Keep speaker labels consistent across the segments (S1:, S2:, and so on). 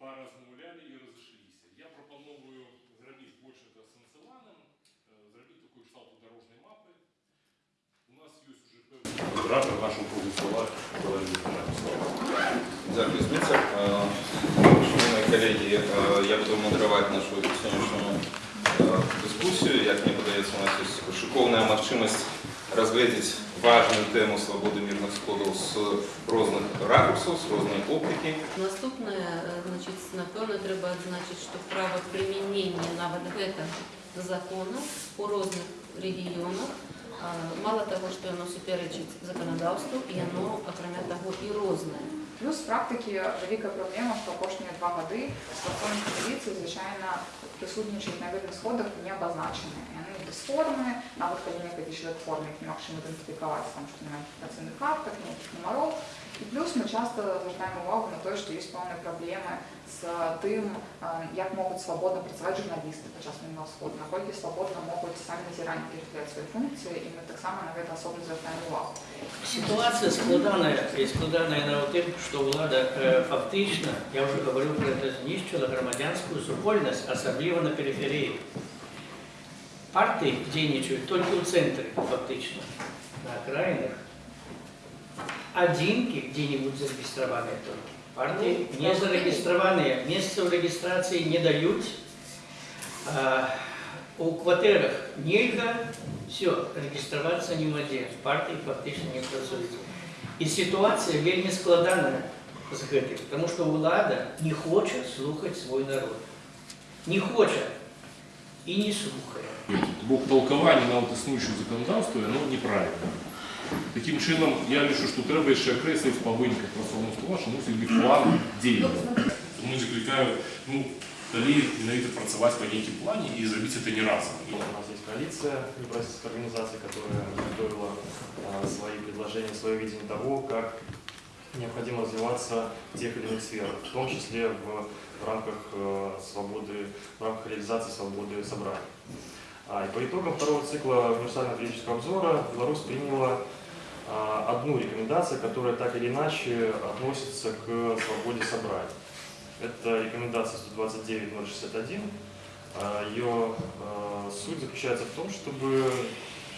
S1: поразмовляли і розійшлися. Я пропоную зробити більше це сенсованим, е, зробити таку кшталту дорожньої мапи. У нас є вже певний оператор нашого кругу села Валерій
S2: Дякую, Зміцер. Шановні колеги, е, я буду модерувати нашу сьогоднішню е, дискусію. Як мені подається, у нас є шиковна можливість розглядати важну тему свободи мирних сходів з різних ракурсів, з різної оптики.
S3: Наступне, е, значить, напевно, треба відзначити, що право примінення навіть гэтага закону у різних регіонах, а, мало того, що воно суперечить законодавству, і воно, окремя того, і різне.
S4: Плюс в практиці велика проблема, що кожні два роки стосовні міліції, звичайно, присутничають на видних сходах не обозначені. І вони без форми, навіть коли некоторі член форми їх не можемо ідентифікувати, тому що немає працівних карток, ніяких номерів. І плюс ми часто звертаємо увагу на те, що є певні проблеми з тим, е, як можуть свободно працювати журналісти під час мінного сходу, наскільки свободно можуть самі назирання перехиляти свої функції, і ми так само на це особливо звертаємо увагу.
S5: Ситуація складана і складана на тим, що влада е, фактично, я вже говорив про це, знищила громадянську супольність, особливо на периферії. Партії дійничають тільки в центрі, фактично, на окраїнах. Одинки где-нибудь зарегистрованные только. Партии не зарегистрованные, место в регистрации не дают. А, у квартирах нельзя, все, регистрироваться не воде. Партии фактично не працують. І ситуація вельми складана з гэтым, тому що влада не хоче слухати свій народ. Не хоче і не слухає.
S1: Бо толковання на от існуючого законодавства воно неправильне. Таким чином, я лишу, що треба ще окреслити в повинках працівного стола, що мусить бути план дій. Тому закликаю, ну, далі навіть працювати по неким плані і зробити це не разом.
S6: У нас есть коалиция неправительственных организаций, которая готовила а, свои предложения, свое видение того, как необходимо развиваться в тех или иных сферах, в том числе в, в рамках э, свободы, в рамках реализации свободы собраний. А, и по итогам второго цикла универсального политического обзора Беларусь приняла а, одну рекомендацию, которая так или иначе относится к свободе собраний. Это рекомендация 129.061. А, Ее а, суть заключается в том, чтобы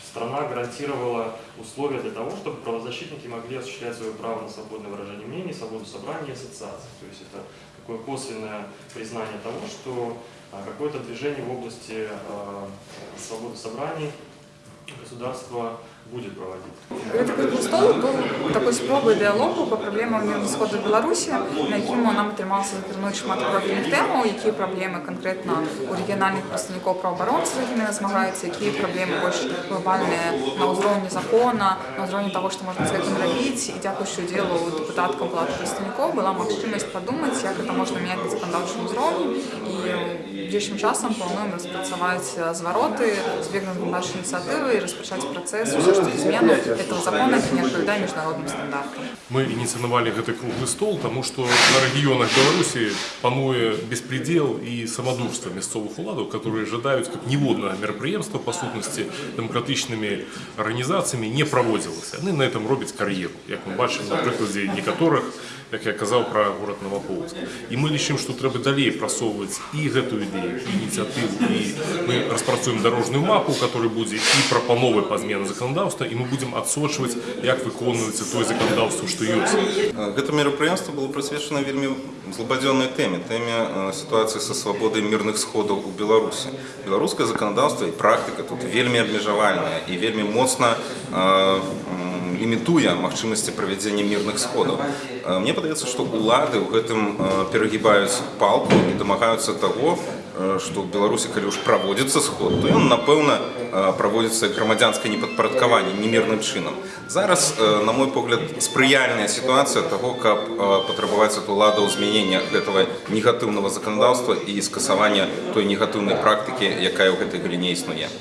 S6: страна гарантировала условия для того, чтобы правозащитники могли осуществлять свое право на свободное выражение мнений, свободу собрания и ассоциаций. То есть это такое косвенное признание того, что а, какое-то движение в области свободы собраний государство будет проводить.
S4: Гэта круглий стол був такою спробою діалогу по проблемам мирного сходу в Білорусі, на якому нам отрималося зазирнути шмат профільних тем, які проблеми конкретно у регіональних представників правооборонців, з якими змагаються, які проблеми більш глобальні на узровні закону, на узровні того, що можна з цим робити. І дякуючи ділу депутаткам палати представників була можливість подумати, як це можна міняти на законодавчому узровні. І ближчим часом плануємо розпрацювати звороти, збігнути наші ініціативи і розпочати процес уже ж зміну цього закону, який не відповідає міжнародним стандартам.
S1: Мы инициировали этот круглый стол, потому что на регионах Беларуси пануе беспредел и самодурство мясцовых уладов, которые ожидают, как ніводнае мерапрыемства, по сутнасці, дэмакратычнымі арганізацыямі не праводзілася. Яны на этом робяць кар'еру, як мы бачым на прыкладзе некаторых, як я казаў пра горад Новополоцк. І мы лічым, што трэба далей прасоўваць і гэтую ідэю, і ініцыятыву, і мы распрацуем дарожную мапу, которая будзе і прапановы па змены заканадаўства, і мы будзем адсочваць, як выконваецца тое заканадаўства, што ёсць.
S2: Э, Гэта мерапрыемства было прысвечана вельмі злабадзённай тэме, тэме э, сітуацыі са свабодай мірных сходаў у Беларусі. Беларускае заканадаўства і практыка тут вельмі абмежавальная і вельмі моцна э, м, лімітуе магчымасці правядзення мірных сходаў. Э, Мне падаецца, што ўлады ў гэтым э, перагібаюць палку і дамагаюцца таго, э, што ў Беларусі калі ўж праводзіцца сход, то ён напэўна э, праводзіцца грамадзянскае непадпарадкаванне немірным чынам. Зараз, э, на мой погляд, спрыяльная сітуацыя таго, каб э, патрабаваць ад уладаў змянення гэтага негатыўнага заканадаўства і скасавання той негатыўнай практыкі, якая ў гэтай галіне існуе.